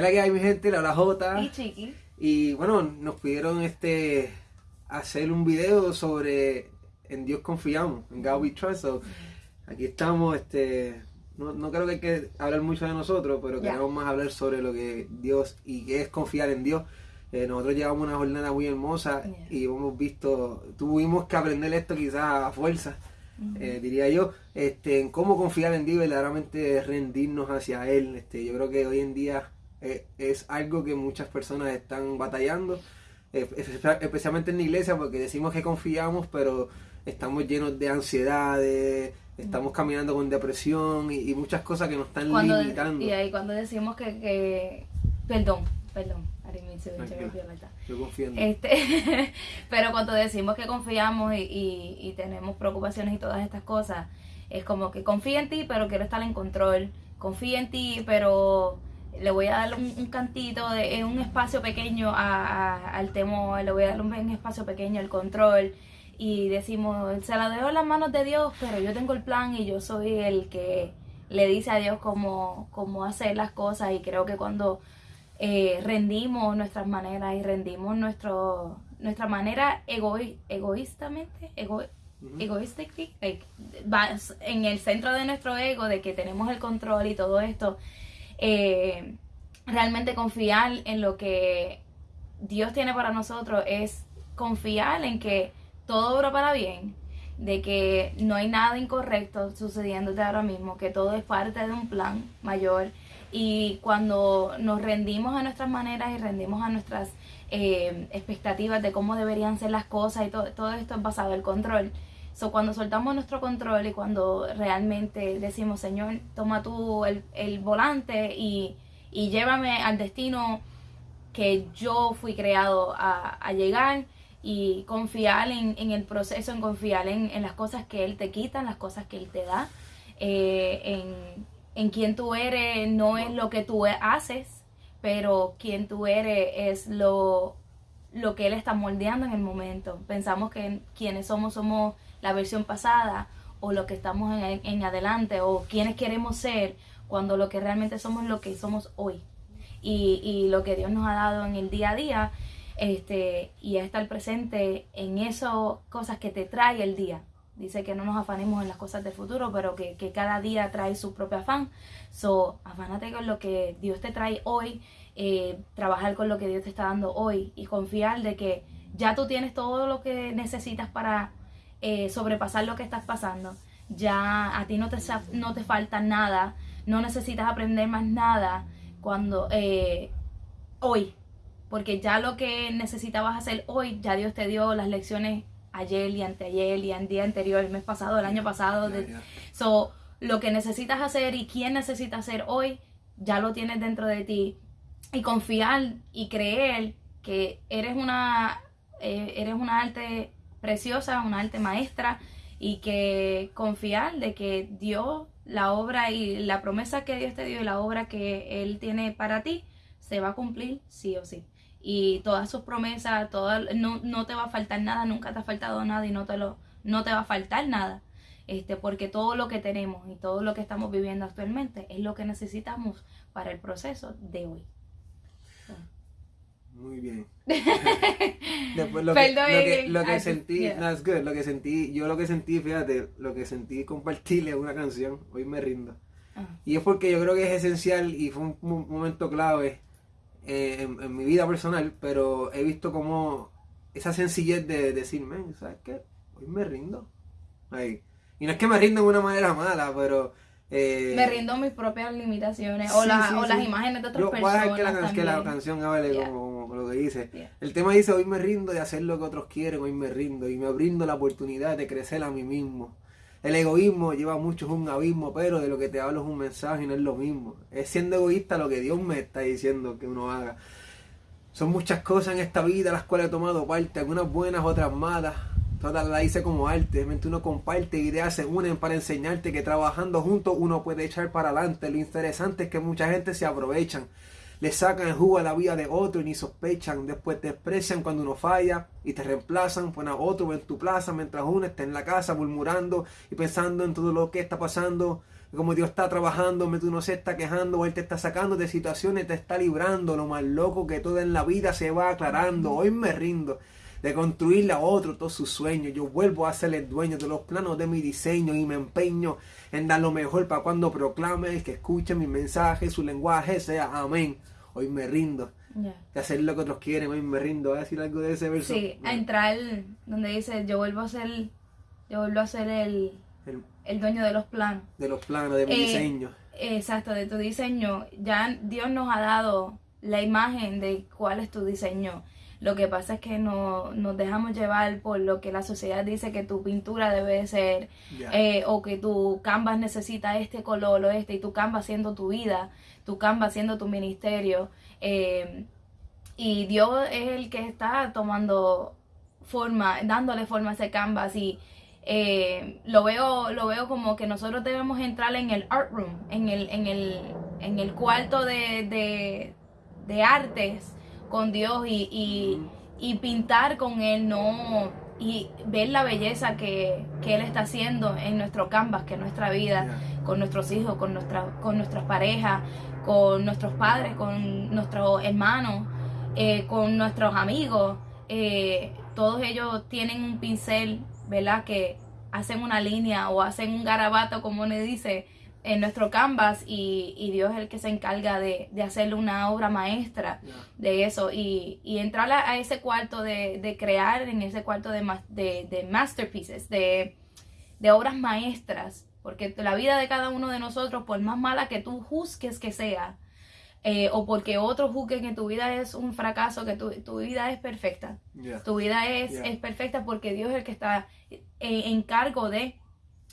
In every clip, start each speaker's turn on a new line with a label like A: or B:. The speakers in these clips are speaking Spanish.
A: ¿Qué la que hay, mi gente? La, J.
B: Y Chiqui.
A: Y bueno, nos pidieron este hacer un video sobre en Dios confiamos, en God we trust. So, aquí estamos, este, no, no creo que hay que hablar mucho de nosotros, pero queremos más hablar sobre lo que Dios y qué es confiar en Dios. Eh, nosotros llevamos una jornada muy hermosa
B: Yeah.
A: y hemos visto, tuvimos que aprender esto quizás a fuerza, eh, diría yo, este, en cómo confiar en Dios y verdaderamente rendirnos hacia Él. Este, yo creo que hoy en día eh, es algo que muchas personas están batallando, eh, espe- especialmente en la iglesia, porque decimos que confiamos, pero estamos llenos de ansiedades, estamos caminando con depresión y, y muchas cosas que nos están
B: Cuando,
A: limitando.
B: y ahí cuando decimos que, que perdón, perdón, that.
A: Yo confío.
B: Este, pero cuando decimos que confiamos y, y- y tenemos preocupaciones y todas estas cosas, es como que confío en ti, pero quiero estar en control. Confío en ti, pero le voy a dar un, un cantito, de, en un espacio pequeño a- a- al temor, le voy a dar un, un espacio pequeño al control. Y decimos, se la dejo en las manos de Dios, pero yo tengo el plan y yo soy el que le dice a Dios cómo, cómo hacer las cosas. Y creo que cuando eh, rendimos nuestras maneras y rendimos nuestro, nuestra manera egoí- egoístamente, ego, like, va- en el centro de nuestro ego, de que tenemos el control y todo esto, eh, realmente confiar en lo que Dios tiene para nosotros es confiar en que todo obra para bien, de que no hay nada incorrecto sucediéndote ahora mismo, que todo es parte de un plan mayor y cuando nos rendimos a nuestras maneras y rendimos a nuestras eh, expectativas de cómo deberían ser las cosas y todo, todo esto es basado en control. So, cuando soltamos nuestro control y cuando realmente decimos, Señor, toma tú el, el volante y, y llévame al destino que yo fui creado a, a llegar y confiar en, en el proceso, en confiar en, en las cosas que Él te quita, en las cosas que Él te da, eh, en, en quien tú eres no es lo que tú haces, pero quien tú eres es lo, lo que Él está moldeando en el momento. Pensamos que quienes somos somos la versión pasada o lo que estamos en, en adelante o quienes queremos ser cuando lo que realmente somos es lo que somos hoy y, y lo que Dios nos ha dado en el día a día este y es estar presente en esas cosas que te trae el día dice que no nos afanemos en las cosas del futuro pero que, que cada día trae su propio afán. So afánate con lo que Dios te trae hoy eh, trabajar con lo que Dios te está dando hoy y confiar de que ya tú tienes todo lo que necesitas para eh, sobrepasar lo que estás pasando. Ya a ti no te, no te falta nada no necesitas aprender más nada cuando eh, hoy porque ya lo que necesitabas hacer hoy ya Dios te dio las lecciones ayer y anteayer y el día anterior el mes pasado el año pasado
A: ya.
B: So, lo que necesitas hacer y quién necesita hacer hoy, ya lo tienes dentro de ti. Y confiar y creer que eres una, eh, eres una arte preciosa, una arte maestra, y que confiar de que Dios, la obra y la promesa que Dios te dio y la obra que Él tiene para ti, se va a cumplir sí o sí. Y todas sus promesas, toda, no, no te va a faltar nada, nunca te ha faltado nada y no te, lo, no te va a faltar nada este, porque todo lo que tenemos y todo lo que estamos viviendo actualmente es lo que necesitamos para el proceso de hoy.
A: Muy bien. Después lo que, lo que, lo que sentí, no, it's good, lo que sentí, yo lo que sentí, fíjate, lo que sentí compartirle una canción, hoy me rindo.
B: Ah,
A: Y es porque yo creo que es esencial y fue un, mo- momento clave eh, en, en mi vida personal, pero he visto como esa sencillez de decirme, ¿sabes qué? Hoy me rindo. Ay. Y no es que me rindo de una manera mala, pero... eh,
B: Me rindo a mis propias limitaciones o,
A: sí,
B: o
A: sí.
B: las imágenes de otras
A: Yo
B: personas.
A: dejar que la, que la canción hable
B: Yeah.
A: como, como lo que dice.
B: Yeah.
A: El tema dice, hoy me rindo de hacer lo que otros quieren, hoy me rindo y me brindo la oportunidad de crecer a mí mismo. El egoísmo lleva a muchos a un abismo, pero de lo que te hablo es un mensaje y no es lo mismo. Es siendo egoísta lo que Dios me está diciendo que uno haga. Son muchas cosas en esta vida las cuales he tomado parte, algunas buenas, otras malas. Todas las hice como arte, realmente uno comparte ideas, se unen para enseñarte que trabajando juntos uno puede echar para adelante. Lo interesante es que mucha gente se aprovechan, le sacan el jugo a la vida de otro y ni sospechan. Después te desprecian cuando uno falla y te reemplazan, ponen a otro en tu plaza mientras uno está en la casa murmurando y pensando en todo lo que está pasando. como Dios está trabajando, tú no se está quejando, o Él te está sacando de situaciones, te está librando, lo más loco que todo en la vida se va aclarando, hoy me rindo de construirle a otro todos sus sueños. Yo vuelvo a ser el dueño de los planos de mi diseño y me empeño en dar lo mejor para cuando proclame, que escuche mi mensaje, su lenguaje sea amén. Hoy me rindo. De hacer lo que otros quieren, hoy me rindo. a decir algo de ese verso?
B: Sí, a entrar donde dice, yo vuelvo a ser, yo vuelvo a ser el, el, dueño de los planos.
A: De los planos, de mi eh, diseño.
B: Exacto, de tu diseño. Ya Dios nos ha dado la imagen de cuál es tu diseño. Lo que pasa es que no, nos dejamos llevar por lo que la sociedad dice que tu pintura debe ser, eh, o que tu canvas necesita este color o este, y tu canvas siendo tu vida, tu canvas siendo tu ministerio. Eh, y Dios es el que está tomando forma, dándole forma a ese canvas y eh, lo veo lo veo como que nosotros debemos entrar en el art room, en el, en el, en el cuarto de, de, de artes con Dios y, pintar con Él, no y ver la belleza que, Él está haciendo en nuestro canvas, que es nuestra vida, con nuestros hijos, con, nuestra, con nuestras parejas, con nuestros padres, con nuestros hermanos, eh, con nuestros amigos. Eh, todos ellos tienen un pincel, ¿verdad? Que hacen una línea o hacen un garabato, como le dice, en nuestro canvas y, Dios es el que se encarga de, de hacerle una obra maestra de eso y, entrar a, ese cuarto de, crear en ese cuarto de, de, masterpieces, de, obras maestras, porque la vida de cada uno de nosotros, por más mala que tú juzgues que sea, eh, o porque otros juzguen que tu vida es un fracaso, que tu, vida es perfecta. Tu vida es, es, perfecta porque Dios es el que está en, en cargo de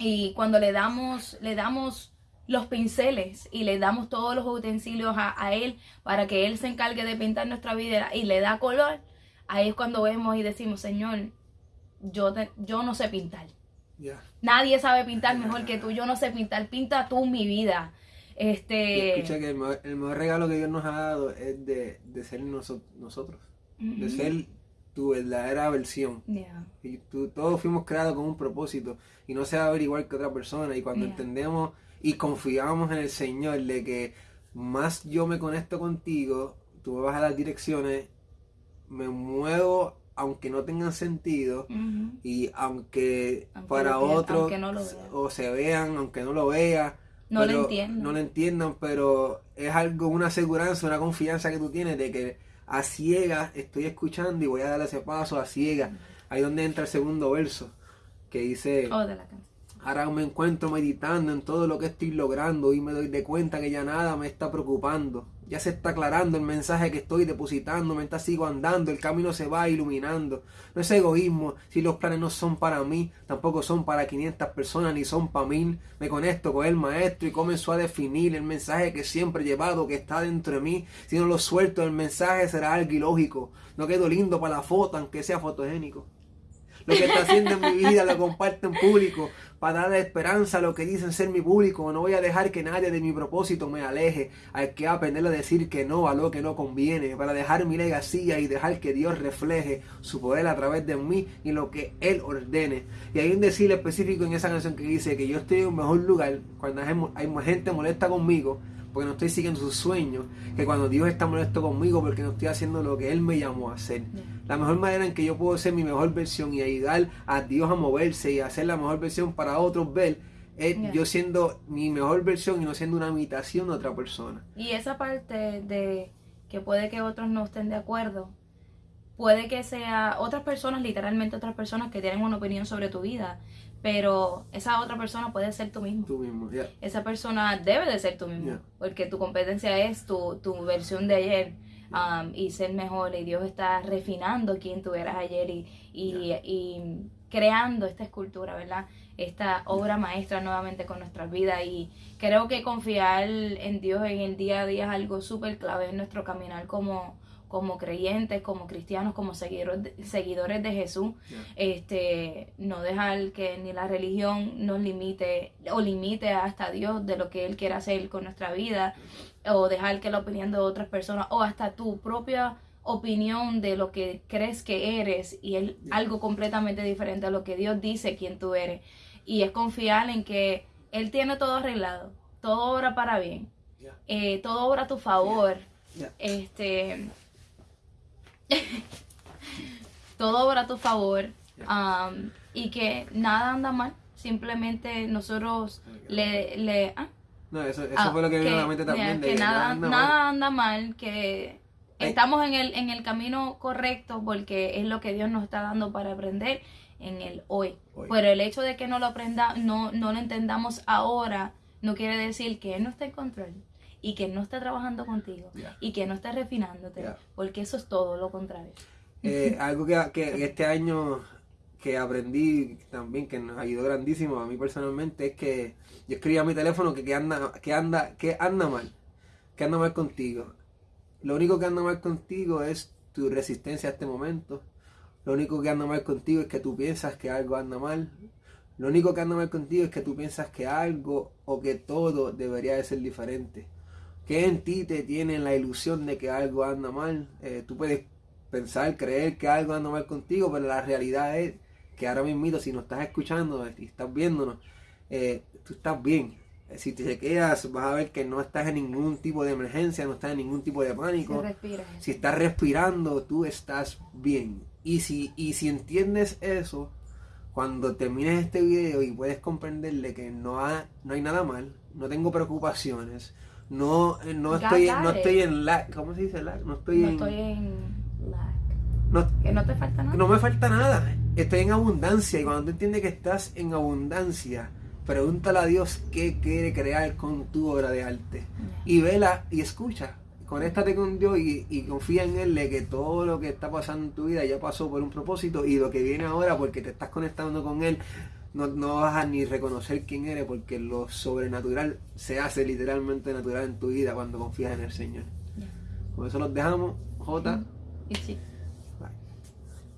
B: y cuando le damos, le damos los pinceles y le damos todos los utensilios a, él para que él se encargue de pintar nuestra vida y le da color, ahí es cuando vemos y decimos, Señor, yo, yo no sé pintar. Nadie sabe pintar mejor que tú, yo no sé pintar, pinta tú mi vida. Este...
A: escucha que el mejor, regalo que Dios nos ha dado es de, ser nosotros, de ser tu verdadera versión. Y todos fuimos creados con un propósito y no se va a ver igual que otra persona. Y cuando entendemos y confiamos en el Señor de que más yo me conecto contigo, tú me vas a dar direcciones, me muevo aunque no tengan sentido y aunque, para otros o se vean, aunque no lo vean,
B: no lo entiendan.
A: No lo entiendan, pero es algo, una aseguranza, una confianza que tú tienes de que a ciegas estoy escuchando y voy a dar ese paso a ciegas. Ahí donde entra el segundo verso, que dice...
B: Oh, de la
A: Ahora me encuentro meditando en todo lo que estoy logrando y me doy de cuenta que ya nada me está preocupando. Ya se está aclarando el mensaje que estoy depositando, mientras sigo andando, el camino se va iluminando. No es egoísmo si los planes no son para mí, tampoco son para 500 personas ni son para mí. Me conecto con el maestro y comenzó a definir el mensaje que siempre he llevado, que está dentro de mí. Si no lo suelto, el mensaje será algo ilógico. No quedo lindo para la foto, aunque sea fotogénico. Lo que está haciendo en mi vida lo comparto en público para dar esperanza a lo que dicen ser mi público. No voy a dejar que nadie de mi propósito me aleje. Hay que aprender a decir que no a lo que no conviene, para dejar mi legacía y dejar que Dios refleje su poder a través de mí y lo que Él ordene. Y hay un decir específico en esa canción que dice que yo estoy en un mejor lugar cuando hay gente molesta conmigo porque no estoy siguiendo sus sueños, que cuando Dios está molesto conmigo porque no estoy haciendo lo que Él me llamó a hacer. La mejor manera en que yo puedo ser mi mejor versión y ayudar a Dios a moverse y hacer la mejor versión para otros ver, es yo siendo mi mejor versión y no siendo una imitación de otra persona.
B: Y esa parte de que puede que otros no estén de acuerdo, puede que sea otras personas, literalmente otras personas que tienen una opinión sobre tu vida, pero esa otra persona puede ser tú mismo.
A: Tú mismo,
B: Esa persona debe de ser tú mismo, porque tu competencia es tu, tu versión de ayer um, y ser mejor. Y Dios está refinando quién tú eras ayer y, y, y, creando esta escultura, ¿verdad? Esta obra maestra nuevamente con nuestras vidas. Y creo que confiar en Dios en el día a día es algo súper clave en nuestro caminar como como creyentes, como cristianos, como seguidores de Jesús, este, no dejar que ni la religión nos limite o limite hasta Dios de lo que Él quiere hacer con nuestra vida, o dejar que la opinión de otras personas, o hasta tu propia opinión de lo que crees que eres y es algo completamente diferente a lo que Dios dice quién tú eres. Y es confiar en que Él tiene todo arreglado, todo obra para bien, eh, todo obra a tu favor, este, todo obra a tu favor, am, y que nada anda mal, simplemente nosotros le, le ah,
A: No, eso, eso
B: Ah,
A: fue lo que vino a la mente también. de que
B: nada,
A: anda
B: nada anda mal, que
A: Ay.
B: estamos en el, en el camino correcto porque es lo que Dios nos está dando para aprender en el hoy.
A: Hoy.
B: Pero el hecho de que no lo aprenda, no, no lo entendamos ahora, no quiere decir que Él no esté en control y que no esté trabajando contigo y que no esté refinándote, porque eso es todo lo contrario.
A: Eh, algo que, que este año que aprendí también, que nos ayudó grandísimo a mí personalmente, es que yo escribía a mi teléfono que, que anda, que anda, que anda mal, que anda mal contigo. Lo único que anda mal contigo es tu resistencia a este momento. Lo único que anda mal contigo es que tú piensas que algo anda mal. Lo único que anda mal contigo es que tú piensas que algo o que todo debería de ser diferente. Que en ti te tiene la ilusión de que algo anda mal. Eh, tú puedes pensar, creer que algo anda mal contigo, pero la realidad es que ahora mismo, si nos estás escuchando y estás viéndonos, eh, tú estás bien. Eh, Si te quedas, vas a ver que no estás en ningún tipo de emergencia, no estás en ningún tipo de pánico. Si estás respirando, tú estás bien. Y si, y si entiendes eso, cuando termines este video y puedes comprenderle que no, ha- no hay nada mal, no tengo preocupaciones, no, eh, no, estoy,
B: got
A: no estoy en la... ¿Cómo se dice lag? No estoy
B: No
A: en...
B: estoy en lack.
A: no-
B: Que no te falta nada.
A: no me falta nada. Estoy en abundancia. Y cuando tú entiendes que estás en abundancia, pregúntale a Dios qué quiere crear con tu obra de arte. Y vela y escucha. Conéctate con Dios y, y confía en Él de que todo lo que está pasando en tu vida ya pasó por un propósito y lo que viene ahora porque te estás conectando con Él no, no vas a ni reconocer quién eres porque lo sobrenatural se hace literalmente natural en tu vida cuando confías en el Señor.
B: Ya.
A: Con eso los dejamos. J.
B: Y sí.